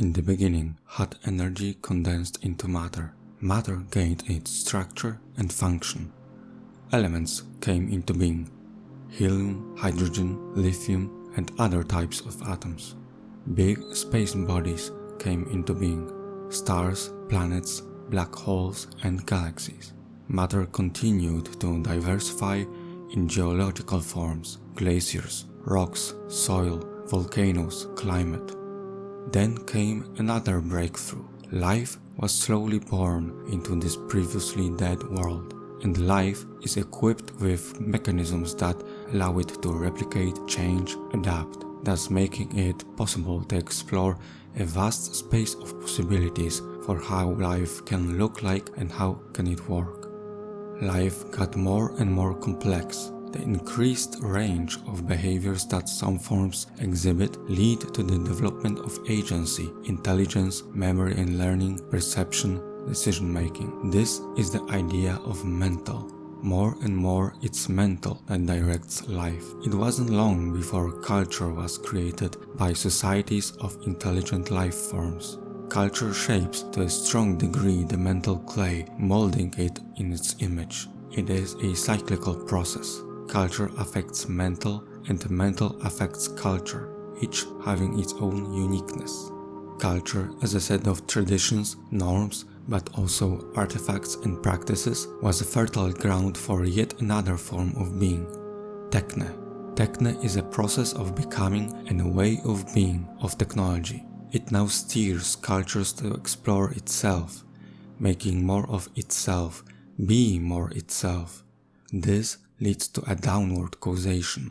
In the beginning, hot energy condensed into matter. Matter gained its structure and function. Elements came into being. Helium, hydrogen, lithium and other types of atoms. Big space bodies came into being. Stars, planets, black holes and galaxies. Matter continued to diversify in geological forms, glaciers, rocks, soil, volcanoes, climate. Then came another breakthrough. Life was slowly born into this previously dead world, and life is equipped with mechanisms that allow it to replicate, change, adapt, thus making it possible to explore a vast space of possibilities for how life can look like and how can it work. Life got more and more complex. The increased range of behaviors that some forms exhibit lead to the development of agency, intelligence, memory and learning, perception, decision making. This is the idea of mental. More and more it's mental that directs life. It wasn't long before culture was created by societies of intelligent life forms. Culture shapes to a strong degree the mental clay, molding it in its image. It is a cyclical process. Culture affects mental and mental affects culture, each having its own uniqueness. Culture as a set of traditions, norms, but also artifacts and practices was a fertile ground for yet another form of being, Techne. Techne is a process of becoming and a way of being of technology. It now steers cultures to explore itself, making more of itself, being more itself. This leads to a downward causation.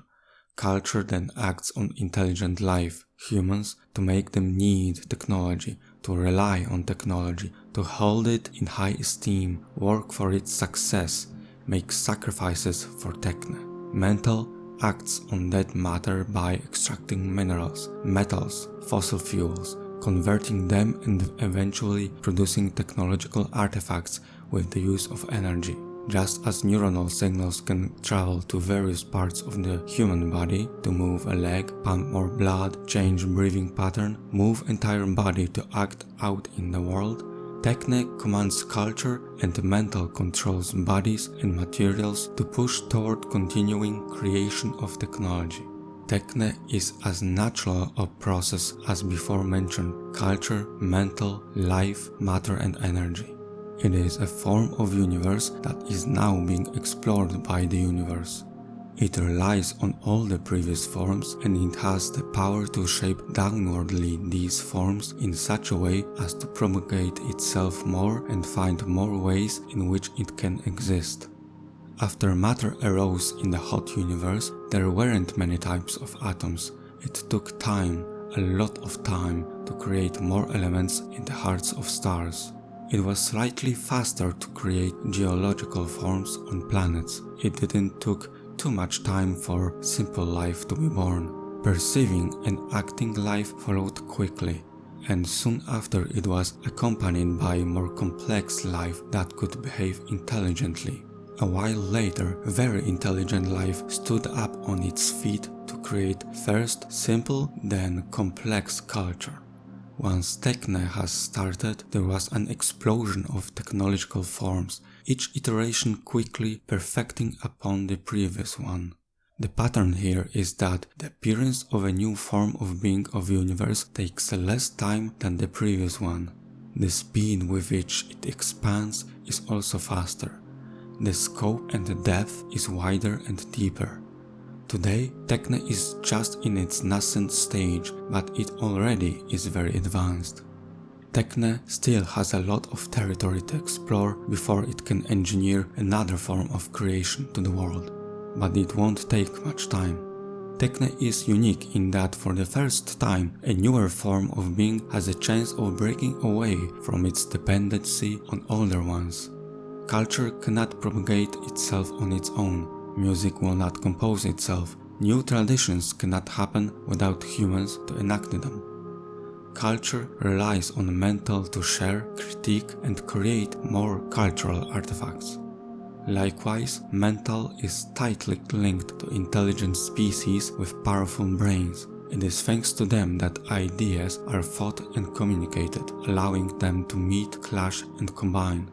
Culture then acts on intelligent life, humans, to make them need technology, to rely on technology, to hold it in high esteem, work for its success, make sacrifices for techne. Mental acts on that matter by extracting minerals, metals, fossil fuels, converting them and eventually producing technological artifacts with the use of energy. Just as neuronal signals can travel to various parts of the human body to move a leg, pump more blood, change breathing pattern, move entire body to act out in the world, Techne commands culture and mental controls bodies and materials to push toward continuing creation of technology. Techne is as natural a process as before mentioned culture, mental, life, matter and energy. It is a form of universe that is now being explored by the universe. It relies on all the previous forms and it has the power to shape downwardly these forms in such a way as to propagate itself more and find more ways in which it can exist. After matter arose in the hot universe, there weren't many types of atoms. It took time, a lot of time, to create more elements in the hearts of stars. It was slightly faster to create geological forms on planets. It didn't took too much time for simple life to be born. Perceiving and acting life followed quickly, and soon after it was accompanied by more complex life that could behave intelligently. A while later, very intelligent life stood up on its feet to create first simple, then complex culture. Once Techne has started, there was an explosion of technological forms, each iteration quickly perfecting upon the previous one. The pattern here is that the appearance of a new form of being of universe takes less time than the previous one. The speed with which it expands is also faster. The scope and the depth is wider and deeper. Today, Techne is just in its nascent stage, but it already is very advanced. Techne still has a lot of territory to explore before it can engineer another form of creation to the world. But it won't take much time. Techne is unique in that for the first time a newer form of being has a chance of breaking away from its dependency on older ones. Culture cannot propagate itself on its own, Music will not compose itself. New traditions cannot happen without humans to enact them. Culture relies on mental to share, critique and create more cultural artifacts. Likewise, mental is tightly linked to intelligent species with powerful brains. It is thanks to them that ideas are thought and communicated, allowing them to meet, clash and combine.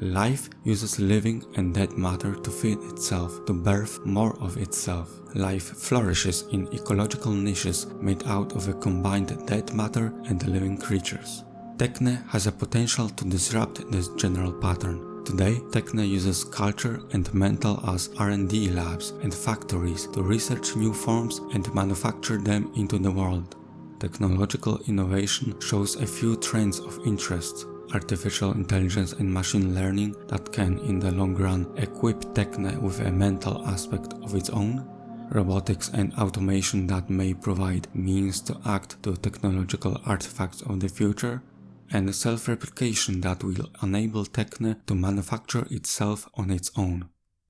Life uses living and dead matter to feed itself, to birth more of itself. Life flourishes in ecological niches made out of a combined dead matter and living creatures. Techne has a potential to disrupt this general pattern. Today, Techne uses culture and mental as R&D labs and factories to research new forms and manufacture them into the world. Technological innovation shows a few trends of interest artificial intelligence and machine learning that can in the long run equip Techne with a mental aspect of its own, robotics and automation that may provide means to act to technological artifacts of the future, and self-replication that will enable Techne to manufacture itself on its own.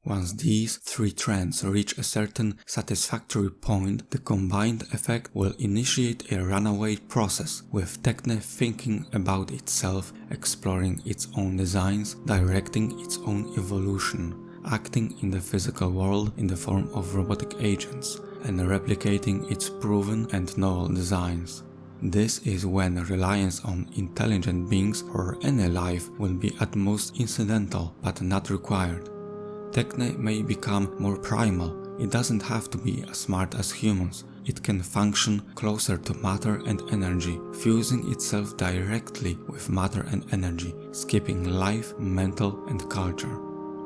Once these three trends reach a certain satisfactory point, the combined effect will initiate a runaway process, with Techne thinking about itself, exploring its own designs, directing its own evolution, acting in the physical world in the form of robotic agents, and replicating its proven and novel designs. This is when reliance on intelligent beings or any life will be at most incidental but not required. Techne may become more primal. It doesn't have to be as smart as humans. It can function closer to matter and energy, fusing itself directly with matter and energy, skipping life, mental and culture.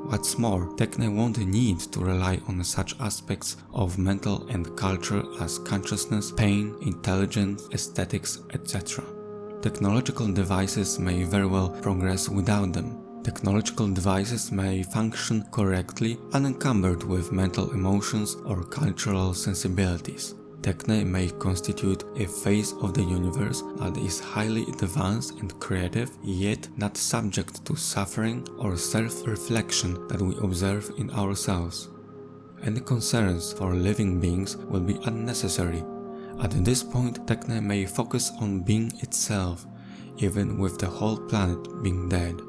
What's more, Techne won't need to rely on such aspects of mental and culture as consciousness, pain, intelligence, aesthetics, etc. Technological devices may very well progress without them, Technological devices may function correctly unencumbered with mental emotions or cultural sensibilities. Techne may constitute a phase of the universe that is highly advanced and creative, yet not subject to suffering or self-reflection that we observe in ourselves. Any concerns for living beings will be unnecessary. At this point, Techne may focus on being itself, even with the whole planet being dead.